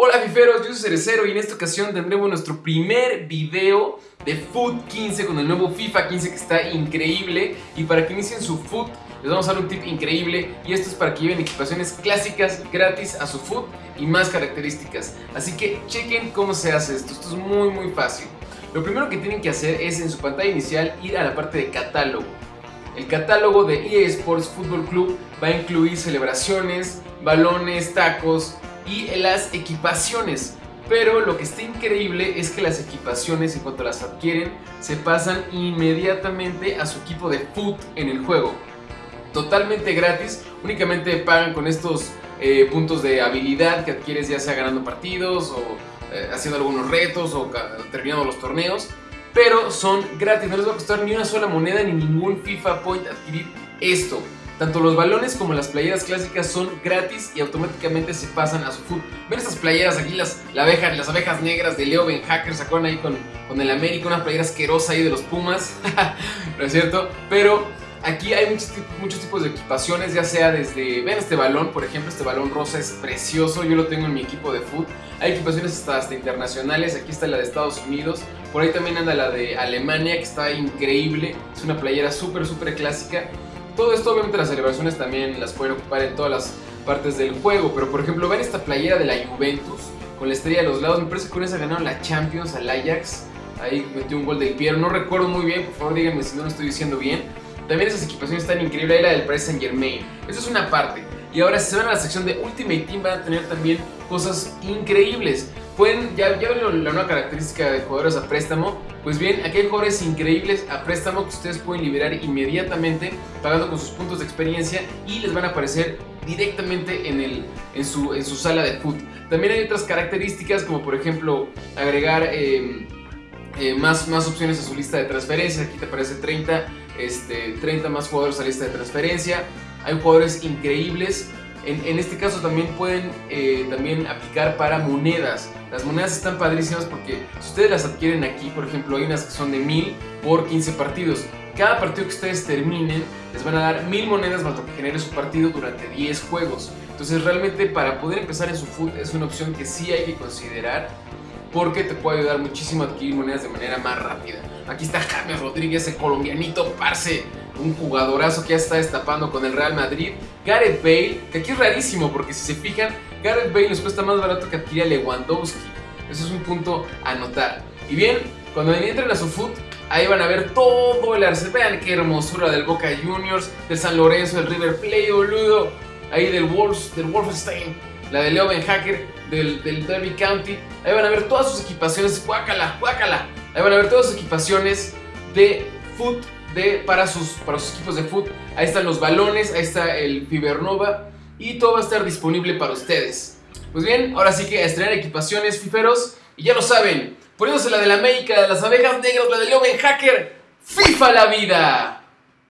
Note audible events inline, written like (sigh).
Hola fiferos, yo soy Cerecero y en esta ocasión tendremos nuestro primer video de Foot 15 con el nuevo FIFA 15 que está increíble. Y para que inicien su Foot les vamos a dar un tip increíble. Y esto es para que lleven equipaciones clásicas gratis a su Foot y más características. Así que chequen cómo se hace esto, esto es muy muy fácil. Lo primero que tienen que hacer es en su pantalla inicial ir a la parte de catálogo. El catálogo de EA Sports Football Club va a incluir celebraciones, balones, tacos, y las equipaciones. Pero lo que está increíble es que las equipaciones, en cuanto las adquieren, se pasan inmediatamente a su equipo de foot en el juego. Totalmente gratis, únicamente pagan con estos eh, puntos de habilidad que adquieres ya sea ganando partidos o eh, haciendo algunos retos o terminando los torneos. Pero son gratis, no les va a costar ni una sola moneda ni ningún FIFA Point adquirir esto. Tanto los balones como las playeras clásicas son gratis y automáticamente se pasan a su foot. Ven estas playeras aquí, las, las abejas negras de Leo Ben Hacker, acuerdan ahí con, con el América, una playera asquerosa ahí de los Pumas, (laughs) ¿no es cierto? Pero aquí hay muchos, muchos tipos de equipaciones, ya sea desde, ven este balón, por ejemplo, este balón rosa es precioso, yo lo tengo en mi equipo de foot. Hay equipaciones hasta, hasta internacionales, aquí está la de Estados Unidos, por ahí también anda la de Alemania, que está increíble, es una playera súper, súper clásica. Todo esto obviamente las celebraciones también las pueden ocupar en todas las partes del juego, pero por ejemplo ven esta playera de la Juventus con la estrella de los lados, me parece que con esa ganaron la Champions al Ajax, ahí metió un gol del Pierre, no recuerdo muy bien, por favor díganme si no lo estoy diciendo bien. También esas equipaciones están increíbles, ahí la del Paris Saint Germain, eso es una parte. Y ahora si se van a la sección de Ultimate Team van a tener también cosas increíbles. Pueden, ya, ya ven la nueva característica de jugadores a préstamo, pues bien, aquí hay jugadores increíbles a préstamo que ustedes pueden liberar inmediatamente pagando con sus puntos de experiencia y les van a aparecer directamente en, el, en, su, en su sala de foot. También hay otras características como por ejemplo agregar em, eh, más, más opciones a su lista de transferencia. Aquí te aparece 30, este, 30 más jugadores a la lista de transferencia. Hay jugadores increíbles en, este caso también pueden eh, también aplicar para monedas. Las monedas están padrísimas porque si ustedes las adquieren aquí, por ejemplo, hay unas que son de 1000 por 15 partidos. Cada partido que ustedes terminen les van a dar 1000 monedas para que genere su partido durante 10 juegos. Entonces realmente para poder empezar en su foot es una opción que sí hay que considerar porque te puede ayudar muchísimo a adquirir monedas de manera más rápida. Aquí está James Rodríguez, el colombianito, parce un jugadorazo que ya está destapando con el Real Madrid. Gareth Bale, que aquí es rarísimo porque si se fijan, Gareth Bale les cuesta más barato que adquirir a Lewandowski. Eso es un punto a notar. Y bien, cuando entren a su foot, ahí van a ver todo el arsenal. Vean qué hermosura del Boca Juniors, del San Lorenzo, del River Plate, boludo. Ahí del Wolves, del Wolfenstein, la de Leo Ben Hacker, del, del Derby County. Ahí van a ver todas sus equipaciones. Guácala, guácala. Ahí van a ver todas sus equipaciones de foot para, sus, para sus equipos de fútbol. Ahí están los balones, ahí está el Fibernova y todo va a estar disponible para ustedes. Pues bien, ahora sí que a estrenar equipaciones fiferos y ya lo saben, poniéndose la de la América, de las abejas negras, la de Leo Hacker, FIFA la vida.